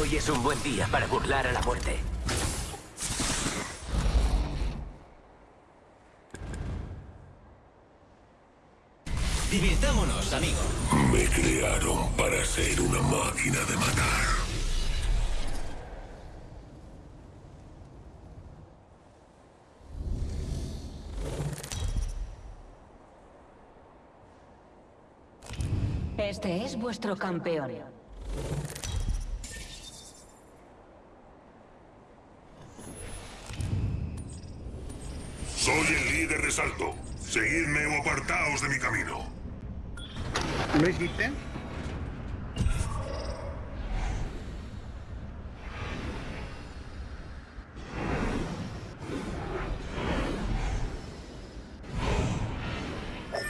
Hoy es un buen día para burlar a la muerte. Divirtámonos, amigo. Me crearon para ser una máquina de matar. Este es vuestro campeón. Soy de Salto. Seguidme o apartaos de mi camino. ¿Lo hiciste?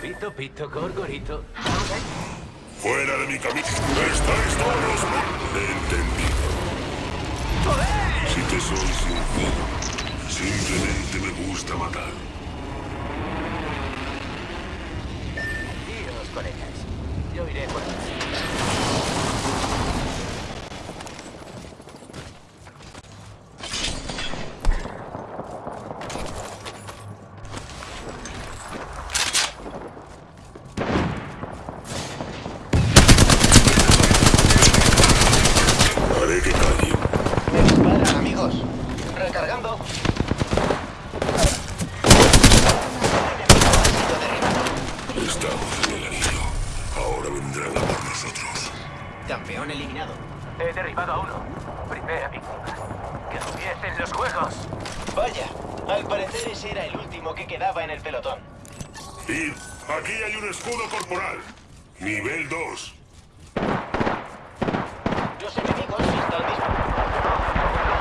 Pito, pito, gorgorito. Fuera de mi camino. Estáis todos entendido. Si te soy sincero, simplemente me gusta matar. Colegas. Yo iré por atrás. Haré que callen. Me disparan, amigos. Recargando. Ha sido derribado. Estamos en el anillo. Ahora vendrán a por nosotros. Campeón eliminado. He derribado a uno. Primera víctima. Que empiecen los juegos. Vaya, al parecer ese era el último que quedaba en el pelotón. Y aquí hay un escudo corporal. Nivel 2. Los enemigos están disparando.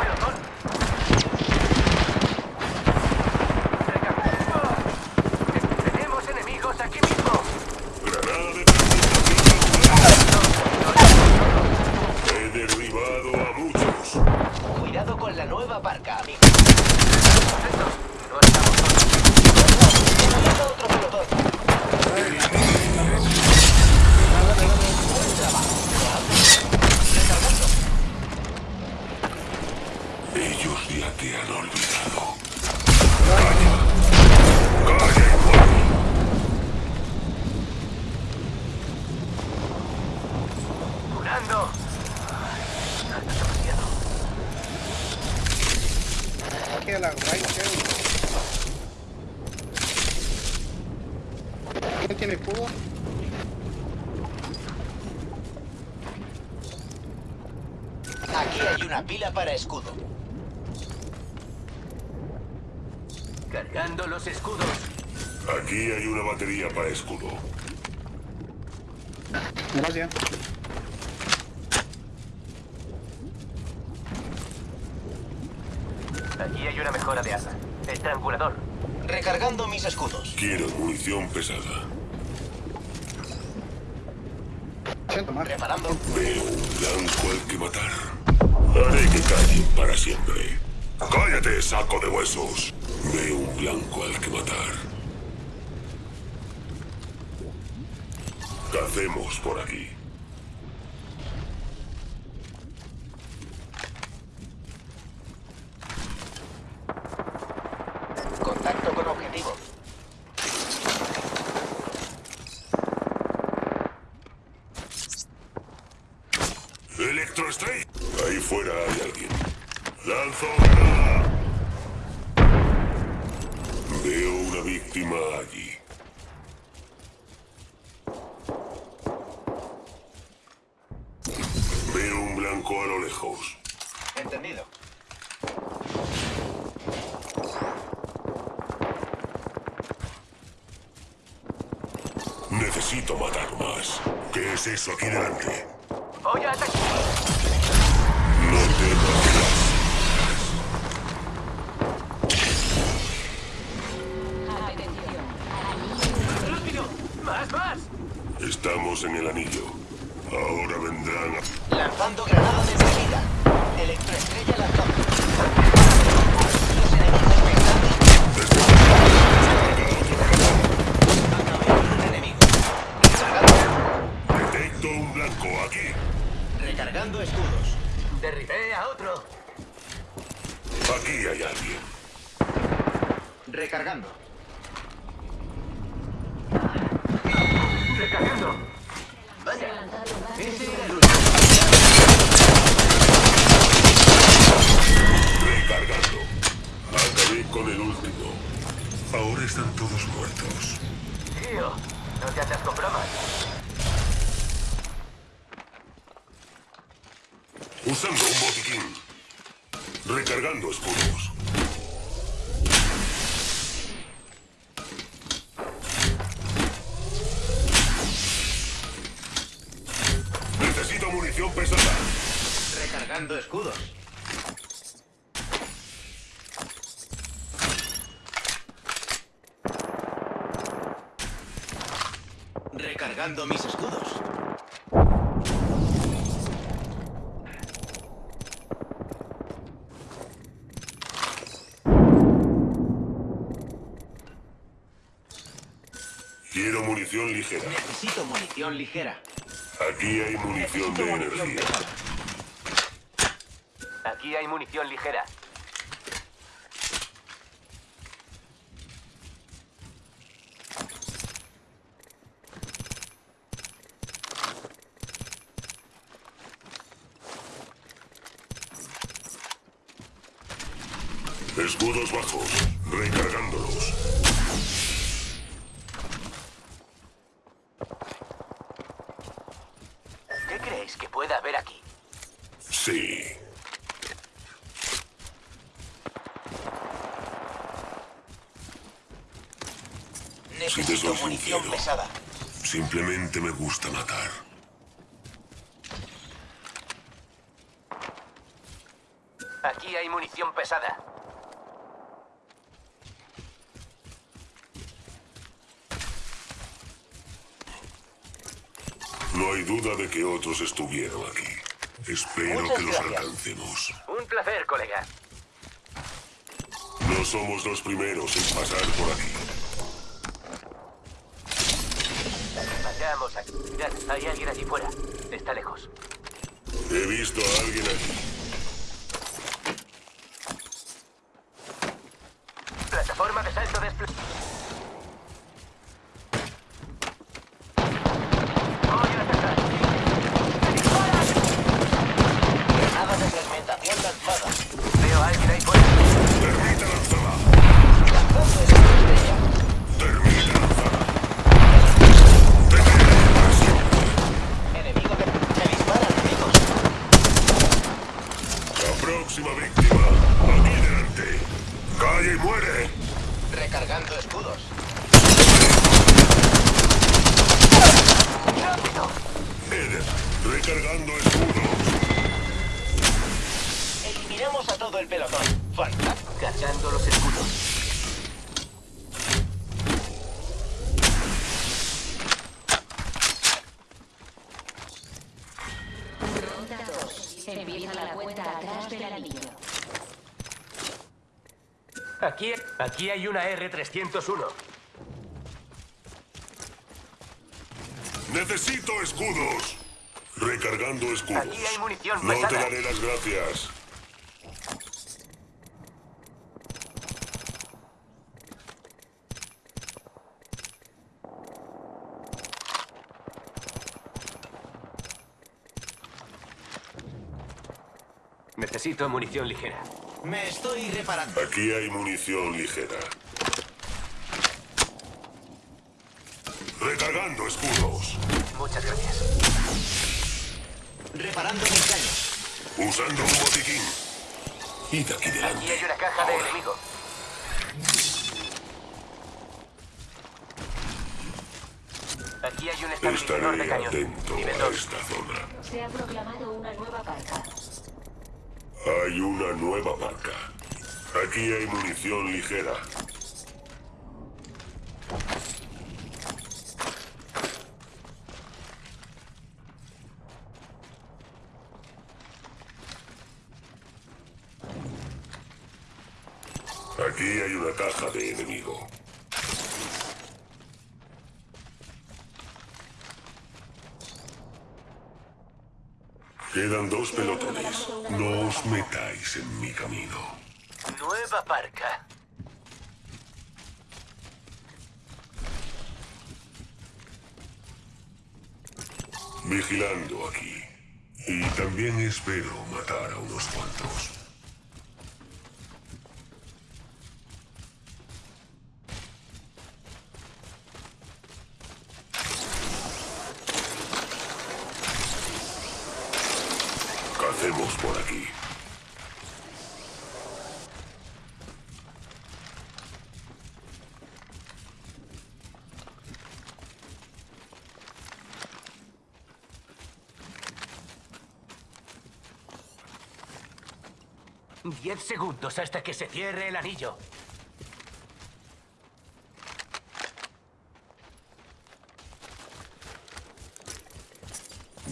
Pelotón. Tenemos enemigos aquí mismo. Granada de presentación. He derribado a muchos. Cuidado con la nueva barca, amigos. Estos no estamos solos. Llega otro pelotón. Recargando. Ellos ya te han olvidado. ¡Calla! ¡Calla, igual! Curando. No es demasiado. Aquí a la right, ¿Quién tiene cubo? Aquí hay una pila para escudo. Cargando los escudos. Aquí hay una batería para escudo. Gracias. Aquí hay una mejora de asa. Estrangulador. Recargando mis escudos. Quiero munición pesada. Siento más. Preparando. Veo un blanco al que matar. Haré que callen para siempre. ¡Cállate, saco de huesos! Veo un blanco al que matar. Cacemos por aquí. Contacto con objetivo. ¡Electro Strike! Ahí fuera hay alguien. ¡Lanzo granada! Veo una víctima allí. Veo un blanco a lo lejos. Entendido. Necesito matar más. ¿Qué es eso aquí delante? Estamos en el anillo. Ahora vendrán a... Lanzando granada de salida. Electroestrella lanzando. Los enemigos están Acabé con un enemigo. Recargando. Detecto un blanco aquí. Recargando escudos. Derribé a otro. Aquí hay alguien. Recargando. Vaya. Ese era el último. Recargando. Acabé con el último. Ahora están todos muertos. Tío, no te haces con bromas. Usando un botiquín. Recargando escudos. Necesito munición pesada. Recargando escudos. Mis escudos. Quiero munición ligera. Necesito munición ligera. Aquí hay munición de munición energía. pesada. Aquí hay munición ligera. Escudos bajos. Recargándolos. ¿Qué creéis que pueda haber aquí? Sí. Necesito munición sincero. pesada. Simplemente me gusta matar. Aquí hay munición pesada. No hay duda de que otros estuvieron aquí. Espero Muchas que los gracias. alcancemos. Un placer, colega. No somos los primeros en pasar por aquí. Vayamos aquí. Hay alguien allí fuera. Está lejos. He visto a alguien aquí. Plataforma de salto despl... Voy a atacar. Granada de fragmentación lanzada. Veo a alguien ahí fuera. Termita lanzada. Lanzando estrella. Termita lanzada. Detener para siempre. Enemigo que... Se disparan enemigos. La próxima víctima. Aquí delante. Calle y muere. Recargando escudos. ¡Rápido! Eder. Recargando escudos. Eliminamos a todo el pelotón. Fantástico. Cargando los escudos. Aquí, aquí hay una R-301. Necesito escudos. Recargando escudos. Aquí hay munición No te daré las gracias. Necesito munición ligera. Me estoy reparando. Aquí hay munición ligera. Recargando escudos. Muchas gracias. Reparando mis daños. Usando un botiquín. Y de aquí Aquí delante. hay una caja de enemigo. Aquí hay un estabilizador de Estaré cañón. atento a 2. esta zona. Se ha proclamado una nueva marca. Hay una nueva marca. Aquí hay munición ligera. Aquí hay una caja de enemigo. Quedan dos No os metáis en mi camino. Nueva parca. Vigilando aquí. Y también espero matar a unos cuantos. Cacemos por aquí. Diez segundos hasta que se cierre el anillo.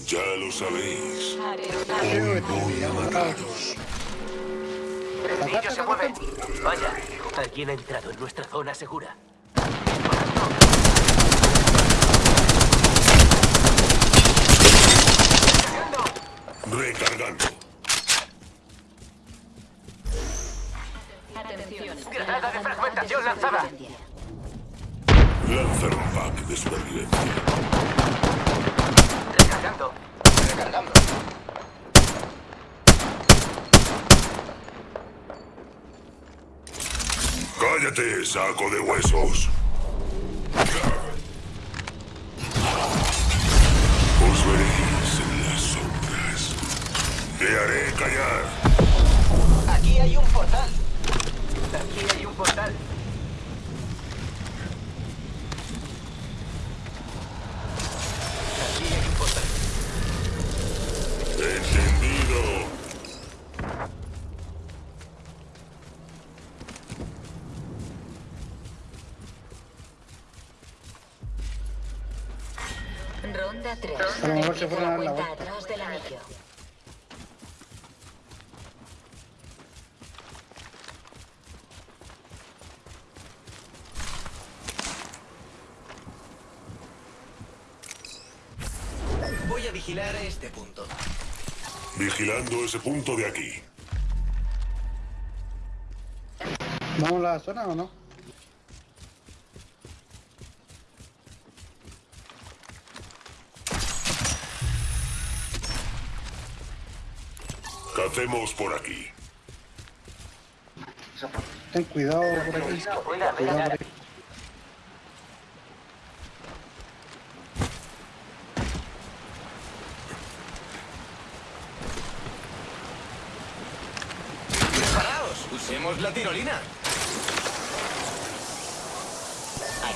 Ya lo sabéis. Hoy voy a mataros. El anillo se mueve. Vaya, alguien ha entrado en nuestra zona segura. Recargando. Granada de fragmentación lanzada. Lanzar un pack de supervivencia. Recargando. Recargando. ¡Cállate, saco de huesos! Os veréis en las sombras. Te haré callar. Aquí hay un portal. Aquí hay un portal. Aquí hay un portal. Entendido. Ronda 3. A lo mejor se fueron a dar la cuenta vuelta. atrás del anillo. Voy a vigilar este punto. Vigilando ese punto de aquí. ¿Vamos a la zona o no? Cacemos por aquí. Ten cuidado por aquí. Cuidado, por aquí. ¡Usemos la tirolina!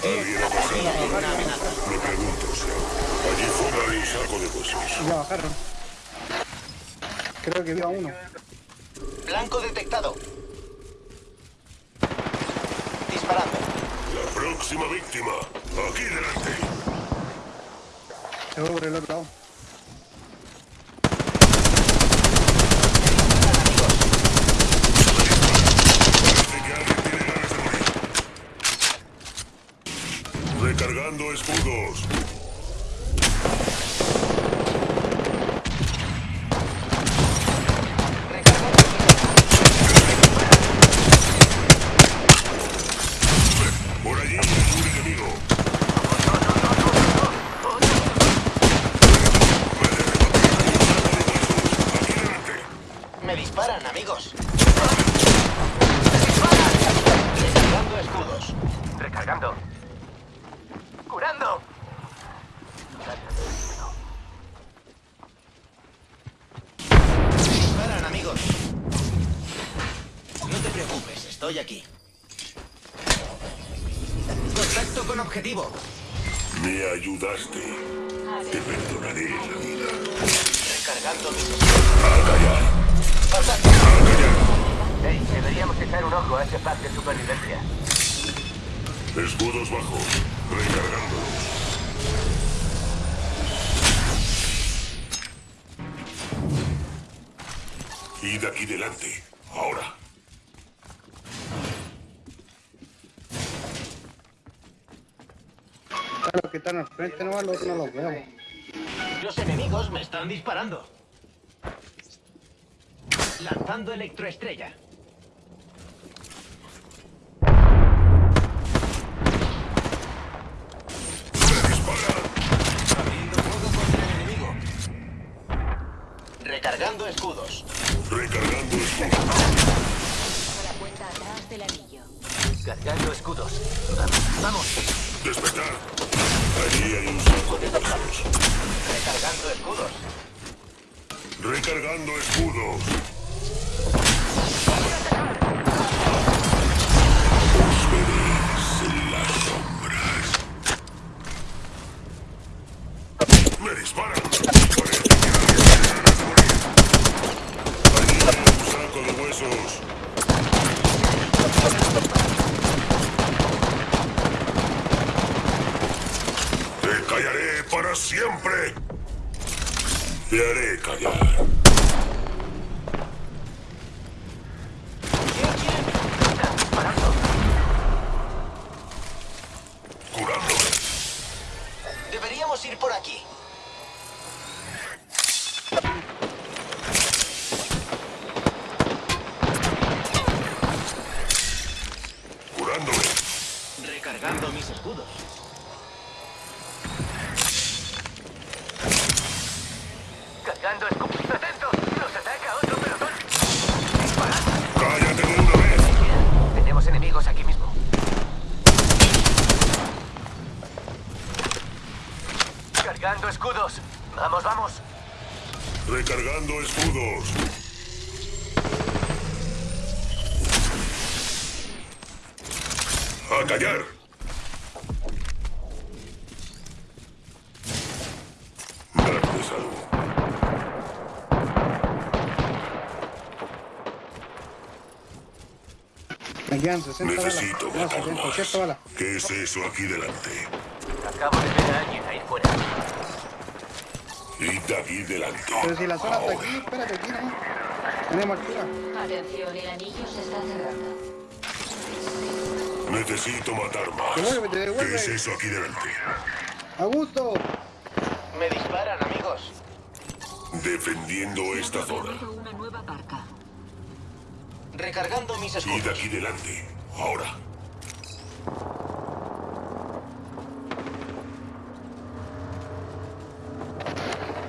¿Alguien ha pasado? Una amenaza. Me pregunto. Allí fuera hay un saco de huesos. Ya bajaron. Creo que vi a uno. Blanco detectado. Disparando. La próxima víctima. Aquí delante. Se fue por el otro lado. Parece que alguien tiene ganas de morir. Recargando escudos. Por allí hay un enemigo. Aquí delante. Me disparan, amigos. Recargando escudos. Recargando. Curando. Disparan, amigos. No te preocupes, estoy aquí. Contacto con objetivo. Me ayudaste. Te perdonaré la vida. Recargando mis A callar. Contacto. Hey, deberíamos echar un ojo a ese pack de supervivencia. Escudos bajos. Recargándolos. Y de aquí delante. Ahora. Los que están al frente nomás, los no los veo. Los enemigos me están disparando. Lanzando electroestrella. ¡Me disparan! Abriendo fuego contra el enemigo. Recargando escudos. Recargando escudo. A la cuenta atrás del anillo. Cargando escudos. Vamos. Despertar. Allí hay un saco de. Recargando escudos. Recargando escudos. Recargando escudos. A callar. Darte salud. Me quedan 60 balas. Necesito 70, más. 80 balas. ¿Qué es eso aquí delante? Acabo de ver a alguien ahí fuera. Y de aquí delante. Pero si la zona está Ahora. aquí, espérate aquí, ¿no? Tenemos altura. Atención, el anillo se está cerrando. Necesito matar más. Devuélvete, ¿Qué es eso aquí delante? Augusto. Me disparan, amigos. Defendiendo esta zona. Una nueva barca. Recargando mis Y de escudos. aquí delante. Ahora.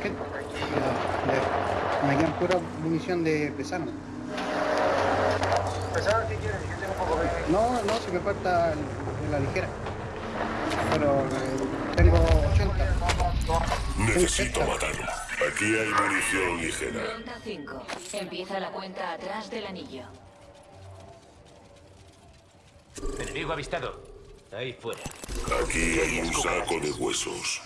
¿Qué? Ya, ya. Me quedan pura munición de pesano. ¿Pesado qué quieres? Yo tengo un poco de... No, no, si me falta el- la ligera. Pero eh, tengo 80. Necesito matarlo. Aquí hay munición ligera. Ronda 5. Empieza la cuenta atrás del anillo. Enemigo avistado. Ahí fuera. Aquí hay un saco de huesos.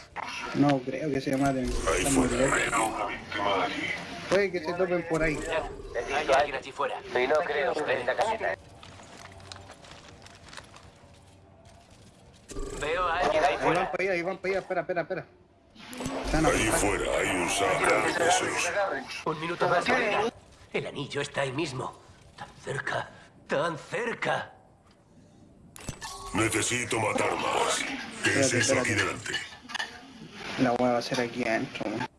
No creo que se maten. Ahí fuera hay una víctima allí. Puede que se topen por ahí. Hay alguien allí fuera. Y no creo que venda caseta. Veo a alguien ahí Ahí van fuera. para allá, ahí van para allá. Espera, espera, espera. Están a Allí apuntar. fuera hay un saco de huesos. Un minuto más, colega. El anillo está ahí mismo. Tan cerca. Tan cerca. Necesito matar más. ¿Qué es Espérate, eso aquí delante? La hueá va a ser aquí adentro. ¿no?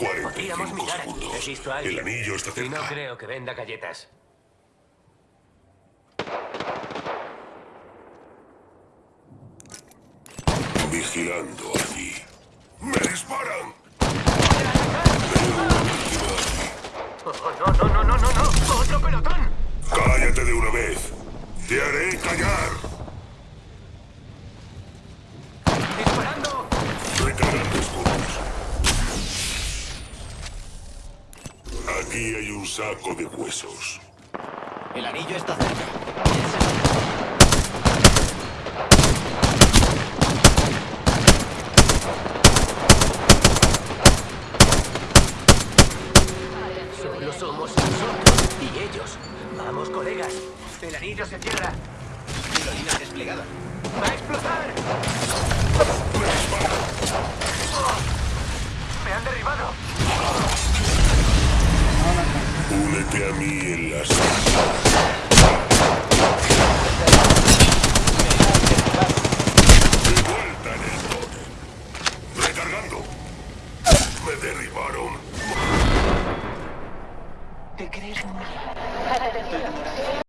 Podríamos 45 mirar. He segundos. visto a El anillo está Y no cerca. creo que venda galletas. Vigilando allí. ¡Me disparan! Oh, no, no, no, no, no, no. ¡Otro pelotón! ¡Cállate de una vez! ¡Te haré callar! ¡Disparando! Recargando escudos. Aquí hay un saco de huesos. El anillo está cerca. Solo somos nosotros y ellos. Vamos, colegas. El anillo se cierra. Tirolina desplegada.